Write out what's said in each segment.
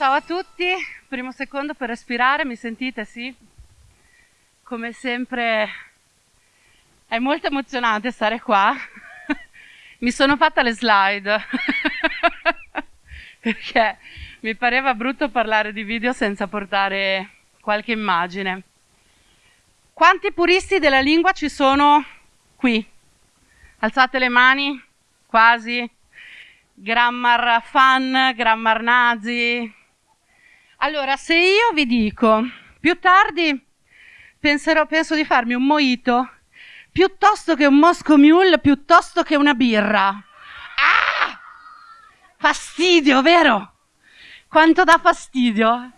Ciao a tutti, primo secondo per respirare, mi sentite? Sì? Come sempre è molto emozionante stare qua. mi sono fatta le slide perché mi pareva brutto parlare di video senza portare qualche immagine. Quanti puristi della lingua ci sono qui? Alzate le mani, quasi. Grammar fan, grammar nazi, allora, se io vi dico, più tardi penserò, penso di farmi un mojito piuttosto che un Moscow Mule, piuttosto che una birra. Ah! Fastidio, vero? Quanto dà fastidio?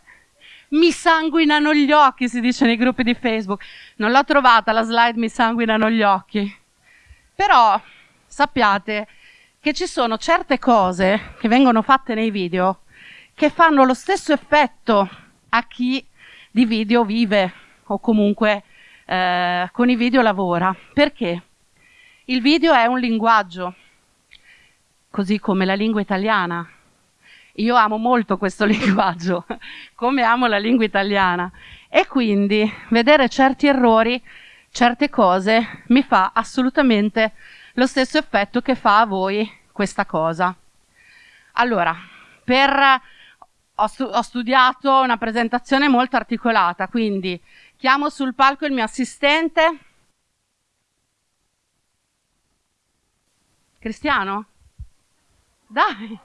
Mi sanguinano gli occhi, si dice nei gruppi di Facebook. Non l'ho trovata la slide mi sanguinano gli occhi. Però sappiate che ci sono certe cose che vengono fatte nei video che fanno lo stesso effetto a chi di video vive o comunque eh, con i video lavora. Perché? Il video è un linguaggio, così come la lingua italiana. Io amo molto questo linguaggio, come amo la lingua italiana. E quindi vedere certi errori, certe cose, mi fa assolutamente lo stesso effetto che fa a voi questa cosa. Allora, per ho, stu ho studiato una presentazione molto articolata, quindi chiamo sul palco il mio assistente. Cristiano? Dai,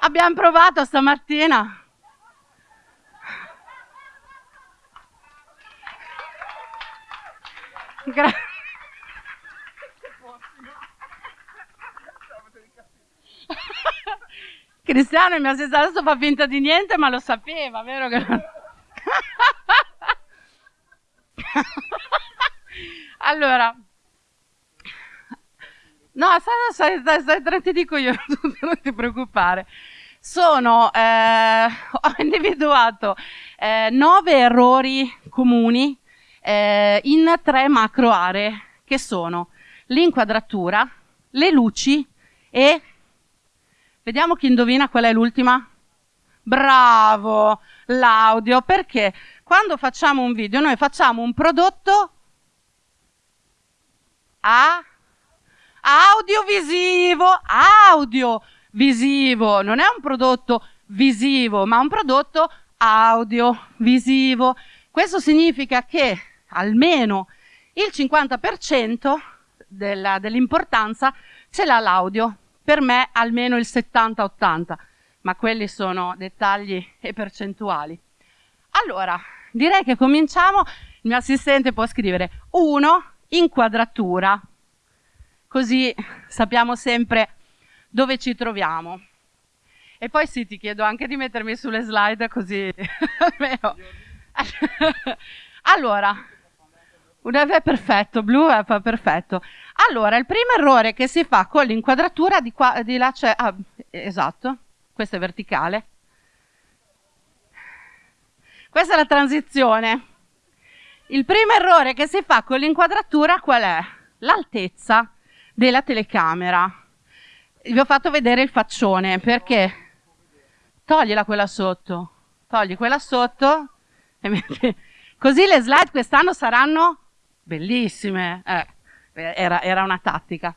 abbiamo provato stamattina. Grazie. Cristiano il mio assistente adesso fa finta di niente, ma lo sapeva, vero allora, no, stai, stai, stai, stai, ti dico io, non ti preoccupare. Sono, eh, ho individuato eh, nove errori comuni eh, in tre macro aree, che sono l'inquadratura, le luci e Vediamo chi indovina qual è l'ultima. Bravo, l'audio, perché quando facciamo un video noi facciamo un prodotto a audiovisivo, audiovisivo, non è un prodotto visivo, ma un prodotto audiovisivo. Questo significa che almeno il 50% dell'importanza ce l'ha l'audio per me almeno il 70-80, ma quelli sono dettagli e percentuali. Allora, direi che cominciamo, il mio assistente può scrivere 1, inquadratura, così sappiamo sempre dove ci troviamo. E poi sì, ti chiedo anche di mettermi sulle slide così almeno. allora, è perfetto, blu è perfetto. Allora, il primo errore che si fa con l'inquadratura di qua, di là c'è, ah, esatto, questa è verticale. Questa è la transizione. Il primo errore che si fa con l'inquadratura qual è? L'altezza della telecamera. Vi ho fatto vedere il faccione perché toglila quella sotto, togli quella sotto, così le slide quest'anno saranno bellissime. Eh, era, era una tattica.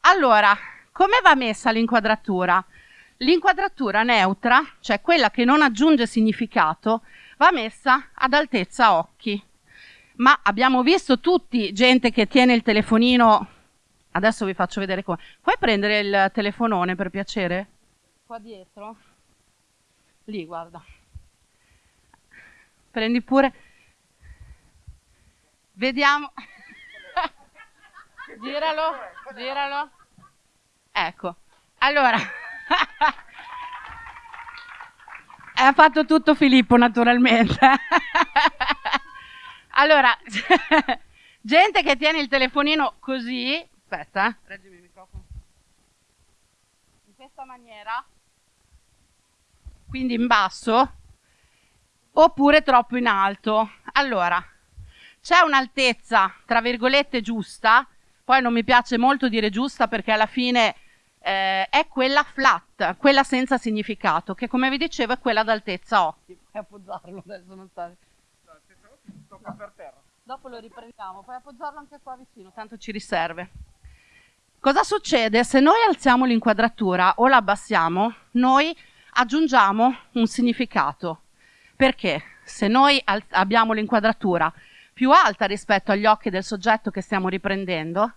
Allora, come va messa l'inquadratura? L'inquadratura neutra, cioè quella che non aggiunge significato, va messa ad altezza occhi. Ma abbiamo visto tutti gente che tiene il telefonino, adesso vi faccio vedere come. Puoi prendere il telefonone per piacere? Qua dietro? Lì, guarda. Prendi pure. Vediamo. giralo, giralo. Ecco. Allora. ha fatto tutto Filippo, naturalmente. allora, gente che tiene il telefonino così. Aspetta, eh. reggimi il microfono. In questa maniera. Quindi in basso. Oppure troppo in alto. Allora, c'è un'altezza, tra virgolette, giusta, poi non mi piace molto dire giusta perché alla fine eh, è quella flat, quella senza significato, che come vi dicevo è quella d'altezza occhi. Puoi appoggiarlo adesso, non sta... Tocca per terra. Dopo lo riprendiamo, puoi appoggiarlo anche qua vicino, tanto ci riserve. Cosa succede? Se noi alziamo l'inquadratura o la abbassiamo, noi aggiungiamo un significato. Perché? Se noi abbiamo l'inquadratura più alta rispetto agli occhi del soggetto che stiamo riprendendo,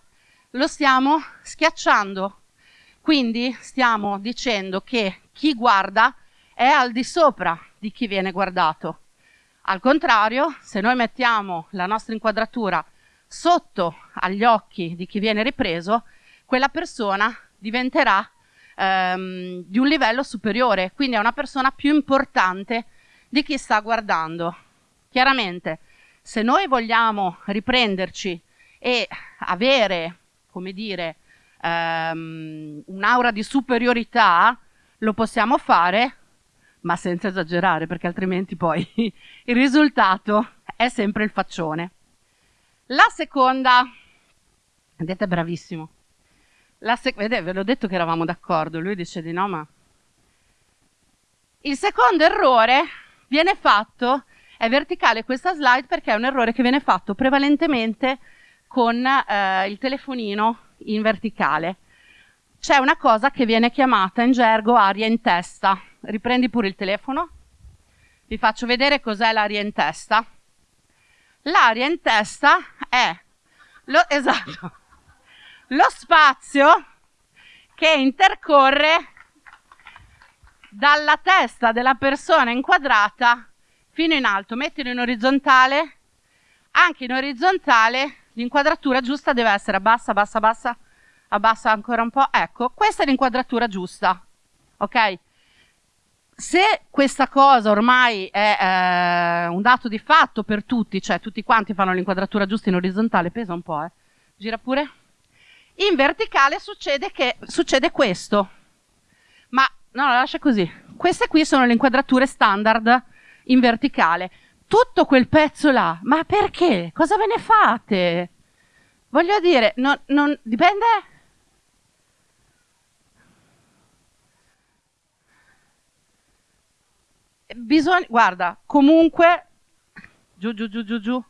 lo stiamo schiacciando. Quindi stiamo dicendo che chi guarda è al di sopra di chi viene guardato. Al contrario, se noi mettiamo la nostra inquadratura sotto agli occhi di chi viene ripreso, quella persona diventerà ehm, di un livello superiore, quindi è una persona più importante di chi sta guardando. Chiaramente, se noi vogliamo riprenderci e avere, come dire, ehm, un'aura di superiorità, lo possiamo fare, ma senza esagerare, perché altrimenti poi il risultato è sempre il faccione. La seconda, vedete, bravissimo. La sec- vedete, ve l'ho detto che eravamo d'accordo, lui dice di no, ma... Il secondo errore viene fatto, è verticale questa slide perché è un errore che viene fatto prevalentemente con eh, il telefonino in verticale. C'è una cosa che viene chiamata in gergo aria in testa. Riprendi pure il telefono. Vi faccio vedere cos'è l'aria in testa. L'aria in testa è lo, esatto, lo spazio che intercorre dalla testa della persona inquadrata fino in alto. Mettilo in orizzontale. Anche in orizzontale l'inquadratura giusta deve essere bassa, bassa, bassa, abbassa ancora un po'. Ecco, questa è l'inquadratura giusta. Ok? Se questa cosa ormai è eh, un dato di fatto per tutti, cioè tutti quanti fanno l'inquadratura giusta in orizzontale, pesa un po', eh. Gira pure. In verticale succede, che, succede questo. Ma no, lascia così. Queste qui sono le inquadrature standard in verticale. Tutto quel pezzo là, ma perché? Cosa ve ne fate? Voglio dire, non, non dipende. Bisogna, guarda, comunque, giù, giù, giù, giù, giù,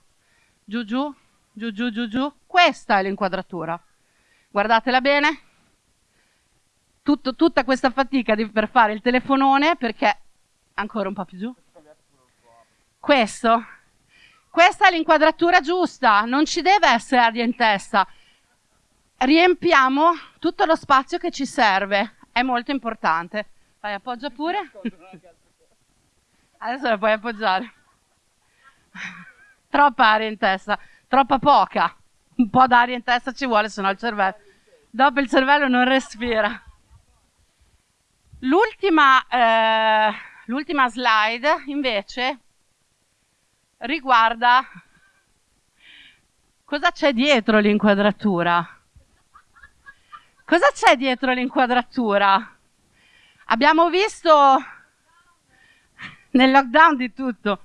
giù, giù, giù, giù, giù, giù, questa è l'inquadratura. Guardatela bene. Tutto, tutta questa fatica di, per fare il telefonone perché ancora un po' più giù. Questo. Questa è l'inquadratura giusta, non ci deve essere aria in testa. Riempiamo tutto lo spazio che ci serve, è molto importante. Vai, appoggia pure. Adesso la puoi appoggiare. Troppa aria in testa, troppa poca. Un po' d'aria in testa ci vuole, se no il cervello dopo il cervello non respira. L'ultima, eh, slide invece riguarda cosa c'è dietro l'inquadratura. Cosa c'è dietro l'inquadratura? Abbiamo visto nel lockdown di tutto.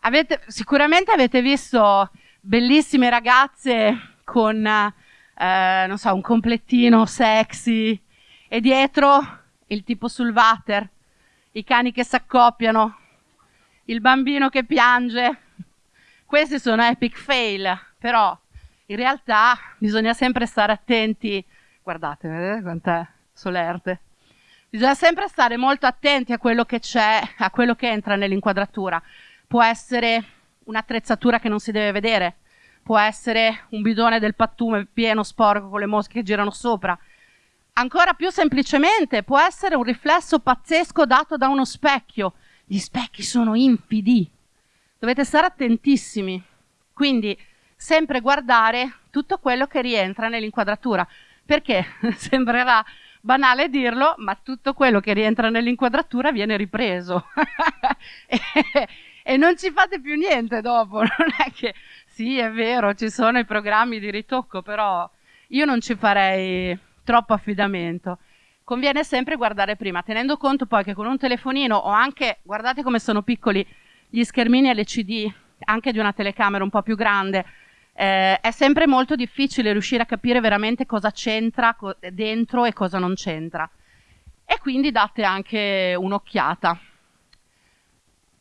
Avete, sicuramente avete visto bellissime ragazze con eh, non so, un complettino sexy e dietro il tipo sul water, i cani che si accoppiano, il bambino che piange. Questi sono epic fail, però in realtà bisogna sempre stare attenti. Guardate, vedete quant'è solerte. Bisogna sempre stare molto attenti a quello che c'è, a quello che entra nell'inquadratura. Può essere un'attrezzatura che non si deve vedere, può essere un bidone del pattume pieno sporco con le mosche che girano sopra. Ancora più semplicemente può essere un riflesso pazzesco dato da uno specchio. Gli specchi sono infidi. Dovete stare attentissimi. Quindi sempre guardare tutto quello che rientra nell'inquadratura. Perché sembrerà banale dirlo, ma tutto quello che rientra nell'inquadratura viene ripreso. e, e non ci fate più niente dopo. Non è che sì, è vero, ci sono i programmi di ritocco, però io non ci farei troppo affidamento. Conviene sempre guardare prima, tenendo conto poi che con un telefonino o anche, guardate come sono piccoli gli schermini LCD, anche di una telecamera un po' più grande, eh, è sempre molto difficile riuscire a capire veramente cosa c'entra co- dentro e cosa non c'entra. E quindi date anche un'occhiata.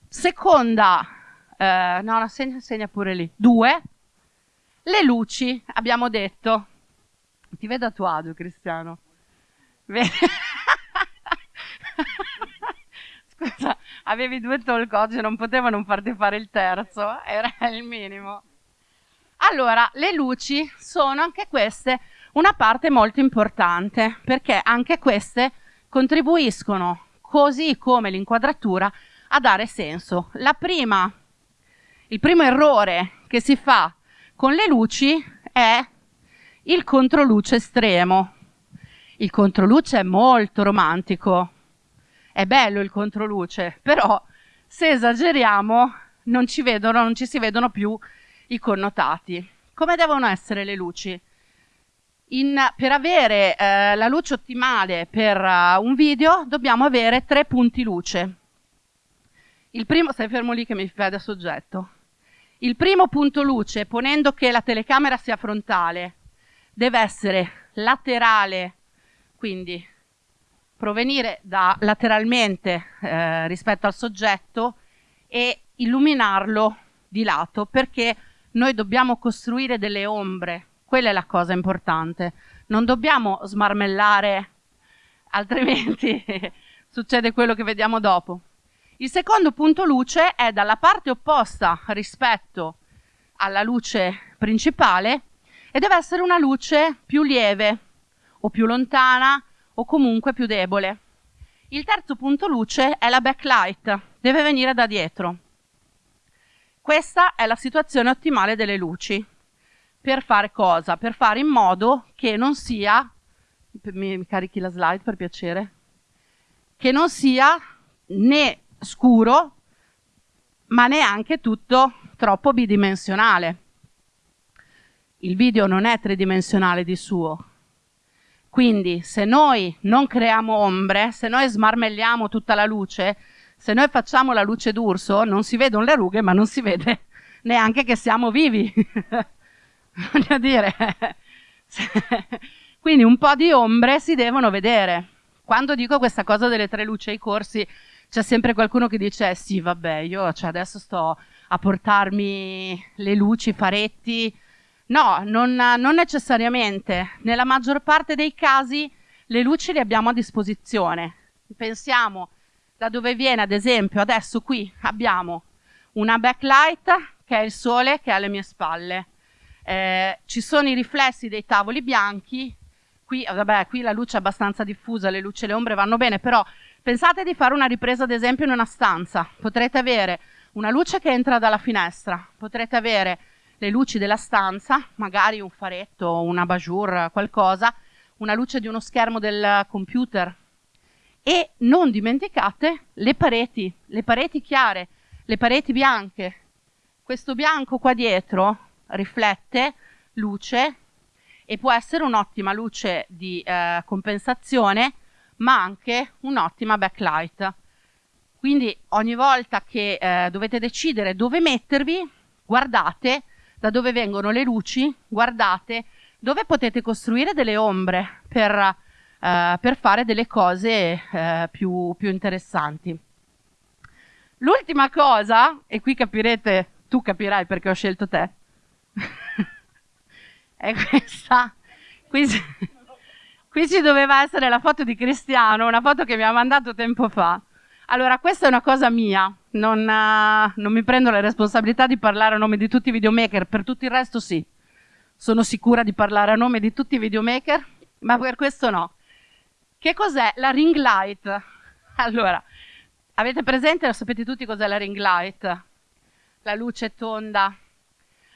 Seconda, eh, no, no segna, segna pure lì. Due, le luci, abbiamo detto. Ti vedo a tuo agio, Cristiano. Scusa, avevi due talk oggi, non potevo non farti fare il terzo, era il minimo. Allora, le luci sono anche queste una parte molto importante perché anche queste contribuiscono, così come l'inquadratura, a dare senso. Prima, il primo errore che si fa con le luci è il controluce estremo. Il controluce è molto romantico, è bello il controluce, però se esageriamo non ci, vedono, non ci si vedono più i connotati. Come devono essere le luci? In, per avere eh, la luce ottimale per uh, un video dobbiamo avere tre punti luce. Il primo, stai fermo lì che mi da soggetto. Il primo punto luce, ponendo che la telecamera sia frontale, deve essere laterale, quindi provenire da lateralmente eh, rispetto al soggetto e illuminarlo di lato perché noi dobbiamo costruire delle ombre, quella è la cosa importante. Non dobbiamo smarmellare, altrimenti succede quello che vediamo dopo. Il secondo punto luce è dalla parte opposta rispetto alla luce principale e deve essere una luce più lieve o più lontana o comunque più debole. Il terzo punto luce è la backlight, deve venire da dietro. Questa è la situazione ottimale delle luci. Per fare cosa? Per fare in modo che non sia, mi, carichi la slide per piacere, che non sia né scuro, ma neanche tutto troppo bidimensionale. Il video non è tridimensionale di suo. Quindi se noi non creiamo ombre, se noi smarmelliamo tutta la luce, se noi facciamo la luce d'urso, non si vedono le rughe, ma non si vede neanche che siamo vivi. Voglio dire, quindi un po' di ombre si devono vedere. Quando dico questa cosa delle tre luci ai corsi, c'è sempre qualcuno che dice: eh Sì, vabbè, io cioè, adesso sto a portarmi le luci, i faretti. No, non, non necessariamente. Nella maggior parte dei casi le luci le abbiamo a disposizione. Pensiamo da dove viene ad esempio adesso qui abbiamo una backlight che è il sole che è alle mie spalle eh, ci sono i riflessi dei tavoli bianchi qui, vabbè, qui la luce è abbastanza diffusa le luci e le ombre vanno bene però pensate di fare una ripresa ad esempio in una stanza potrete avere una luce che entra dalla finestra potrete avere le luci della stanza magari un faretto una bajour qualcosa una luce di uno schermo del computer e non dimenticate le pareti, le pareti chiare, le pareti bianche. Questo bianco qua dietro riflette luce e può essere un'ottima luce di eh, compensazione, ma anche un'ottima backlight. Quindi ogni volta che eh, dovete decidere dove mettervi, guardate da dove vengono le luci, guardate dove potete costruire delle ombre per eh, per fare delle cose eh, più, più interessanti. L'ultima cosa, e qui capirete, tu capirai perché ho scelto te, è questa. Qui, qui ci doveva essere la foto di Cristiano, una foto che mi ha mandato tempo fa. Allora, questa è una cosa mia, non, uh, non, mi prendo la responsabilità di parlare a nome di tutti i videomaker, per tutto il resto sì. Sono sicura di parlare a nome di tutti i videomaker, ma per questo no. Che cos'è la ring light? Allora, avete presente, lo sapete tutti cos'è la ring light? La luce tonda.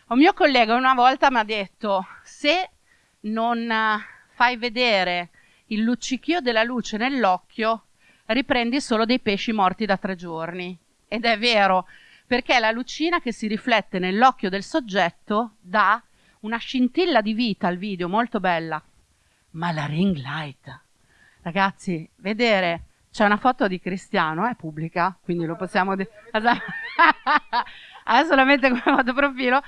Un mio collega una volta mi ha detto, se non fai vedere il luccichio della luce nell'occhio, riprendi solo dei pesci morti da tre giorni. Ed è vero, perché la lucina che si riflette nell'occhio del soggetto dà una scintilla di vita al video molto bella. Ma la ring light Ragazzi, vedere c'è una foto di Cristiano, è pubblica, quindi lo possiamo dire. È solamente come foto profilo.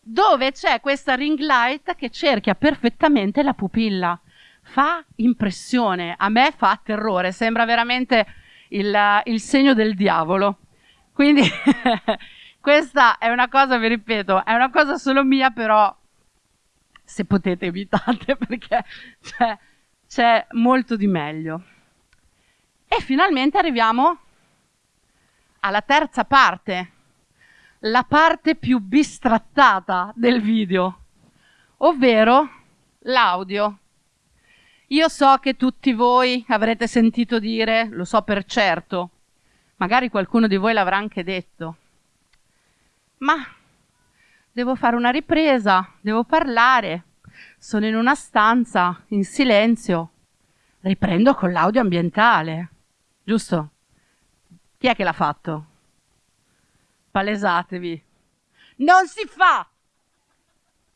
dove c'è questa ring light che cerchia perfettamente la pupilla. Fa impressione, a me fa terrore, sembra veramente il, il segno del diavolo. Quindi questa è una cosa, vi ripeto, è una cosa solo mia, però se potete evitate perché c'è, c'è molto di meglio. E finalmente arriviamo alla terza parte, la parte più bistrattata del video, ovvero l'audio. Io so che tutti voi avrete sentito dire, lo so per certo, magari qualcuno di voi l'avrà anche detto, ma devo fare una ripresa, devo parlare, sono in una stanza, in silenzio, riprendo con l'audio ambientale, giusto? Chi è che l'ha fatto? Palesatevi. Non si fa!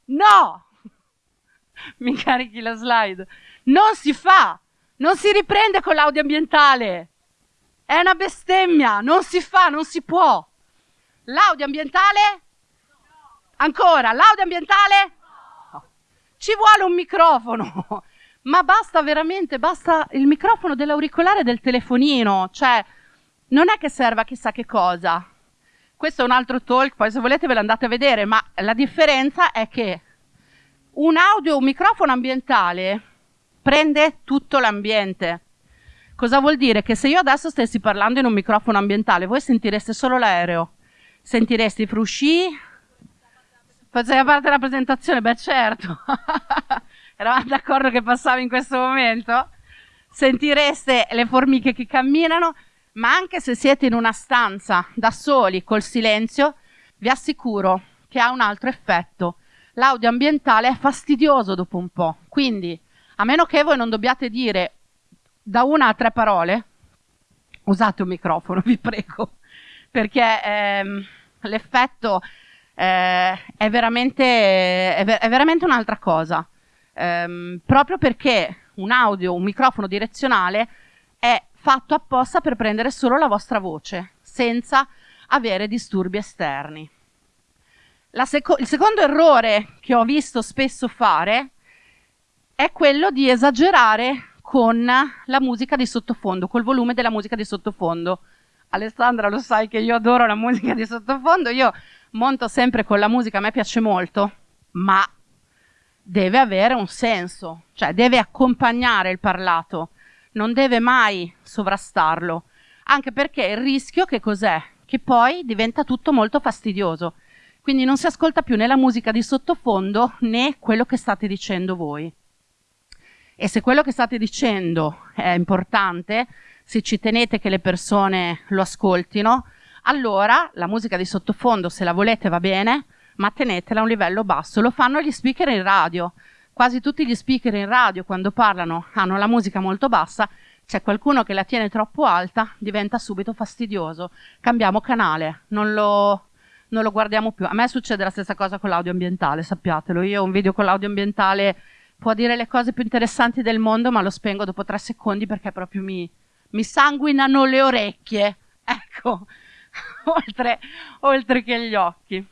No! Mi carichi la slide. Non si fa! Non si riprende con l'audio ambientale! È una bestemmia! Non si fa, non si può! L'audio ambientale? Ancora, l'audio ambientale? Ci vuole un microfono! Ma basta veramente, basta il microfono dell'auricolare del telefonino, cioè non è che serva chissà che cosa. Questo è un altro talk, poi se volete ve lo andate a vedere, ma la differenza è che un audio, un microfono ambientale prende tutto l'ambiente. Cosa vuol dire? Che se io adesso stessi parlando in un microfono ambientale, voi sentireste solo l'aereo, sentireste i frusci. Faceva parte della presentazione? Beh certo. Eravamo d'accordo che passava in questo momento? Sentireste le formiche che camminano, ma anche se siete in una stanza da soli col silenzio, vi assicuro che ha un altro effetto. L'audio ambientale è fastidioso dopo un po', quindi a meno che voi non dobbiate dire da una a tre parole, usate un microfono, vi prego, perché ehm, l'effetto eh, è, veramente, è, ver- è veramente un'altra cosa. Ehm, proprio perché un audio, un microfono direzionale è fatto apposta per prendere solo la vostra voce, senza avere disturbi esterni. Seco- il secondo errore che ho visto spesso fare è quello di esagerare con la musica di sottofondo, col volume della musica di sottofondo. Alessandra lo sai che io adoro la musica di sottofondo, io monto sempre con la musica, a me piace molto, ma deve avere un senso, cioè deve accompagnare il parlato, non deve mai sovrastarlo, anche perché il rischio che cos'è? Che poi diventa tutto molto fastidioso, quindi non si ascolta più né la musica di sottofondo né quello che state dicendo voi. E se quello che state dicendo è importante, se ci tenete che le persone lo ascoltino, allora la musica di sottofondo, se la volete, va bene, ma tenetela a un livello basso. Lo fanno gli speaker in radio. Quasi tutti gli speaker in radio, quando parlano, hanno la musica molto bassa. C'è qualcuno che la tiene troppo alta, diventa subito fastidioso. Cambiamo canale, non lo, non lo guardiamo più. A me succede la stessa cosa con l'audio ambientale, sappiatelo. Io ho un video con l'audio ambientale può dire le cose più interessanti del mondo, ma lo spengo dopo tre secondi perché proprio mi, mi sanguinano le orecchie. Ecco, oltre, oltre che gli occhi.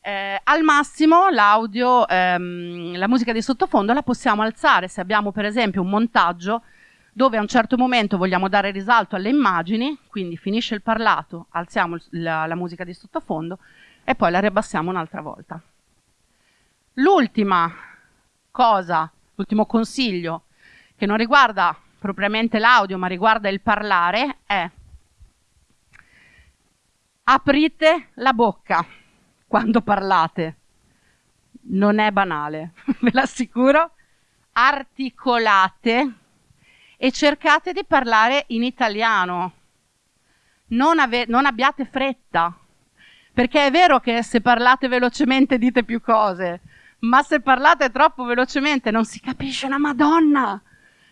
Eh, al massimo l'audio, ehm, la musica di sottofondo la possiamo alzare se abbiamo per esempio un montaggio dove a un certo momento vogliamo dare risalto alle immagini, quindi finisce il parlato, alziamo la, la musica di sottofondo e poi la riabbassiamo un'altra volta. L'ultima cosa, l'ultimo consiglio che non riguarda propriamente l'audio ma riguarda il parlare è aprite la bocca quando parlate. Non è banale, ve l'assicuro. Articolate e cercate di parlare in italiano. Non, non abbiate fretta, perché è vero che se parlate velocemente dite più cose, ma se parlate troppo velocemente non si capisce una Madonna.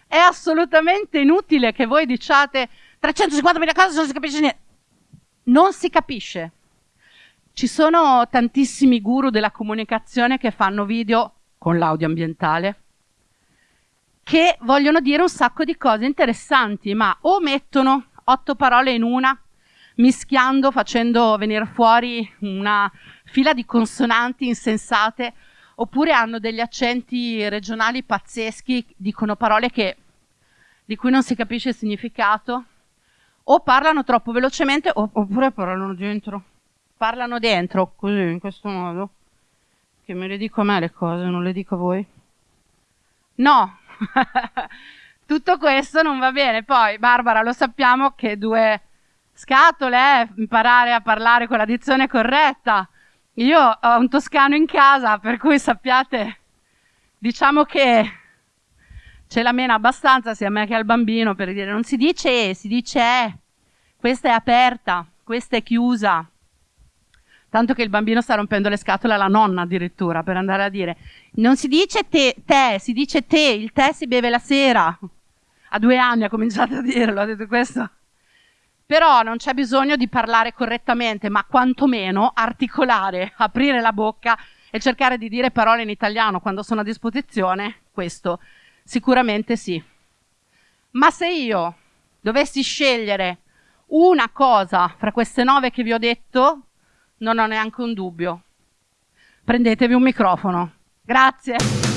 È assolutamente inutile che voi diciate 350.000 cose non si capisce niente. Non si capisce. Ci sono tantissimi guru della comunicazione che fanno video con l'audio ambientale che vogliono dire un sacco di cose interessanti, ma o mettono otto parole in una, mischiando, facendo venire fuori una fila di consonanti insensate, oppure hanno degli accenti regionali pazzeschi, dicono parole che, di cui non si capisce il significato, o parlano troppo velocemente, oppure parlano dentro. Parlano dentro, così, in questo modo, che me le dico a me le cose, non le dico a voi. No, tutto questo non va bene. Poi, Barbara, lo sappiamo che due scatole eh, imparare a parlare con la dizione corretta. Io ho un toscano in casa, per cui sappiate, diciamo che ce la mena abbastanza sia a me che al bambino per dire non si dice e, si dice è. Questa è aperta, questa è chiusa. Tanto che il bambino sta rompendo le scatole alla nonna addirittura per andare a dire non si dice te, te, si dice te, il tè si beve la sera. A due anni ha cominciato a dirlo, ha detto questo. Però non c'è bisogno di parlare correttamente, ma quantomeno articolare, aprire la bocca e cercare di dire parole in italiano quando sono a disposizione, questo sicuramente sì. Ma se io dovessi scegliere una cosa fra queste nove che vi ho detto, non ho neanche un dubbio. Prendetevi un microfono. Grazie.